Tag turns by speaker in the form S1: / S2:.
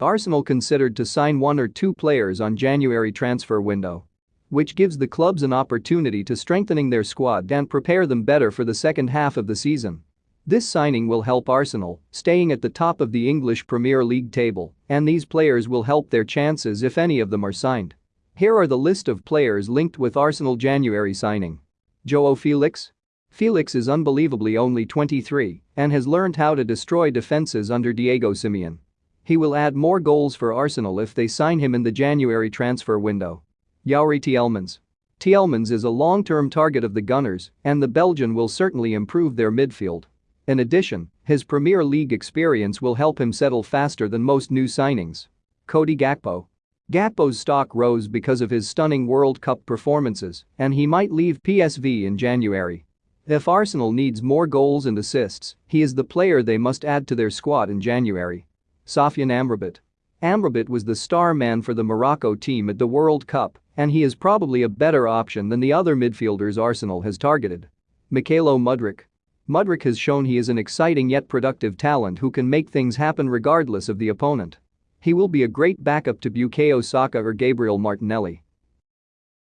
S1: Arsenal considered to sign one or two players on January transfer window. Which gives the clubs an opportunity to strengthening their squad and prepare them better for the second half of the season. This signing will help Arsenal, staying at the top of the English Premier League table, and these players will help their chances if any of them are signed. Here are the list of players linked with Arsenal January signing. Joao Felix? Felix is unbelievably only 23 and has learned how to destroy defenses under Diego Simeone. He will add more goals for Arsenal if they sign him in the January transfer window. Youri Tielemans. Tielemans is a long-term target of the Gunners and the Belgian will certainly improve their midfield. In addition, his Premier League experience will help him settle faster than most new signings. Cody Gakpo. Gakpo's stock rose because of his stunning World Cup performances and he might leave PSV in January. If Arsenal needs more goals and assists, he is the player they must add to their squad in January. Sofyan Amrabat. Amrabat was the star man for the Morocco team at the World Cup and he is probably a better option than the other midfielders Arsenal has targeted. Mykhailo Mudrik. Mudrik has shown he is an exciting yet productive talent who can make things happen regardless of the opponent. He will be a great backup to Bukayo Saka or Gabriel Martinelli.